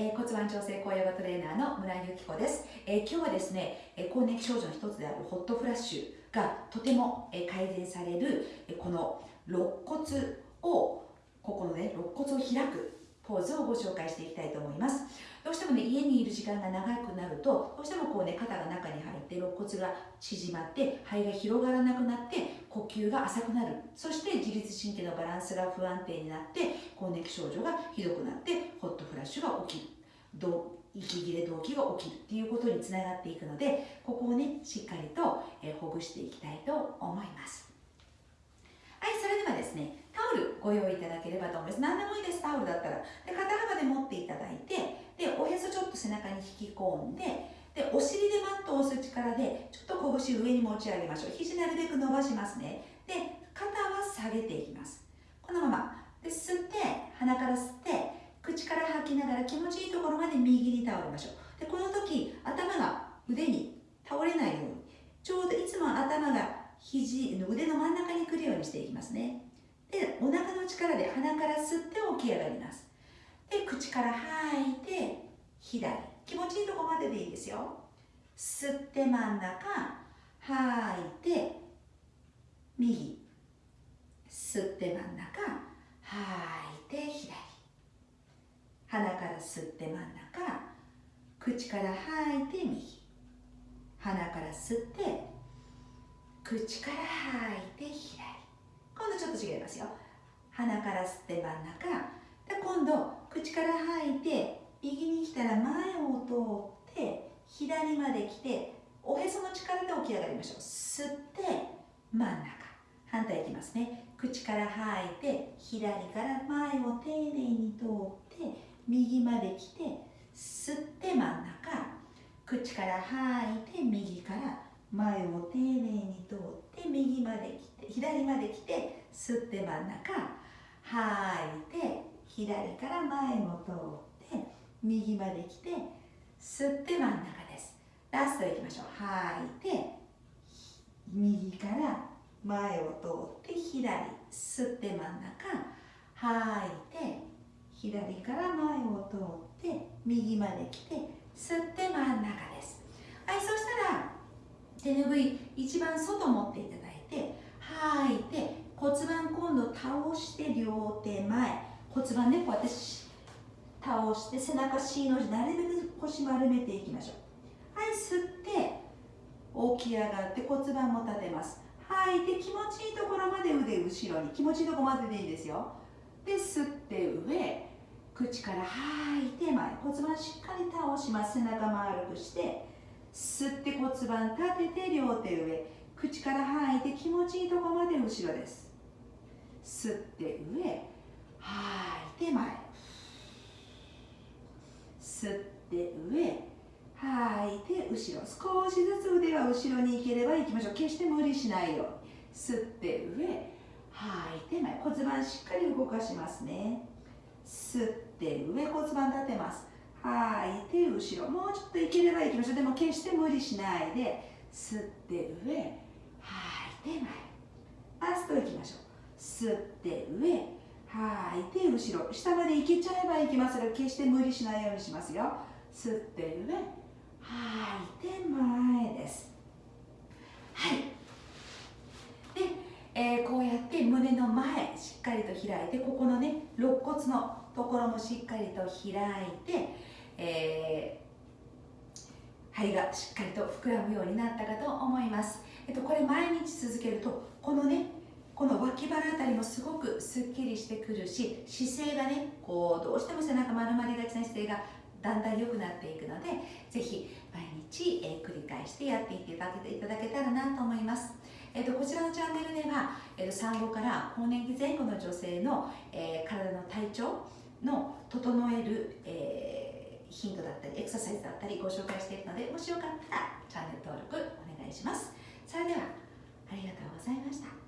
えー、骨盤調整高ヨガトレーナーの村井由紀子です、えー、今日はですね、えー、更年期症状の一つであるホットフラッシュがとても、えー、改善される、えー、この肋骨をここのね肋骨を開くポーズをご紹介していきたいと思います。してもね家にいる時間が長くなるとどうしてもこうね肩が中に入って肋骨が縮まって肺が広がらなくなって呼吸が浅くなる。そして自律神経のバランスが不安定になって更年期症状がひどくなってホットフラッシュが起きる。息切れ動悸が起きるっていうことにつながっていくのでここをねしっかりと、えほぐしていきたいと思います。はいそれではですねタオルご用意いただければと思います。何でもいいです。タオルだったら。で肩幅で持ってでおへそちょっと背中に引き込んででお尻でマットを押す力でちょっと拳上に持ち上げましょう。肘なるべく伸ばしますね。で肩は下げていきます。このまま。で吸って鼻から吸って口から吐きながら気持ちいいところまで右に倒れましょう。でこの時頭が腕に倒れないようにちょうどいつも頭が肘の腕の真ん中に来るようにしていきますね。でお腹の力で鼻から吸って起き上がります。で口から吐いて左。気持ちいいとこまででいいですよ。吸って真ん中吐いて右。吸って真ん中吐いて左。鼻から吸って真ん中口から吐いて右。鼻から吸って口から吐いて左。今度ちょっと違いますよ。鼻から吸って真ん中で今度口から吐いて右に来たら前を通って左まで来ておへその力で起き上がりましょう。吸って真ん中。反対いきますね。口から吐いて左から前を丁寧に通って右まで来て吸って真ん中。口から吐いて右から前を丁寧に通って右まで来て左まで来て吸って真ん中。吐いて左から前も通って。右まで来て吸って真ん中です。ラストいきましょう。吐い。て右から前を通って左吸って真ん中吐いて左から前を通って右まで来て吸って真ん中です。はいそしたら手ぬぐい一番外持っていただいて吐いて骨盤今度倒して両手前。骨盤ねこうやって倒して背中 C の字なるべく腰丸めていきましょう。はい吸って起き上がって骨盤も立てます。吐いて気持ちいいところまで腕後ろに。気持ちいいところまででいいですよ。で吸って上口から吐いて前。骨盤しっかり倒します。背中丸くして。吸って骨盤立てて両手上。口から吐いて気持ちいいところまで後ろです。吸って上吐いて前。吸って上吐いて後ろ少しずつ腕は後ろに行ければ行きましょう。決して無理しないように。吸って上吐いて前骨盤しっかり動かしますね。吸って上骨盤立てます。吐いて後ろもうちょっといければいきましょう。でも決して無理しないで吸って上吐いて前。ラストいきましょう。吸って上吐い。て後ろ。下まで行けちゃえばいきますが決して無理しないようにしますよ。吸って上吐い。て前です。はい。で、えー、こうやって胸の前しっかりと開いてここのね肋骨のところもしっかりと開いて、えー、肺がしっかりと膨らむようになったかと思います、えっと、これ毎日続けるとこのねこの脇腹あたりもすごくすっきりしてくるし姿勢がねこうどうしても背中丸まりがちな姿勢がだんだん良くなっていくのでぜひ毎日、え、繰り返してやっていっていただけいただけたらなと思います。えーと、こちらのチャンネルでは、えーと、産後から更年期前後の女性の、えー、体の体調の整える、えー、ヒントだったりエクササイズだったりご紹介しているのでもしよかったらチャンネル登録お願いします。それではありがとうございました。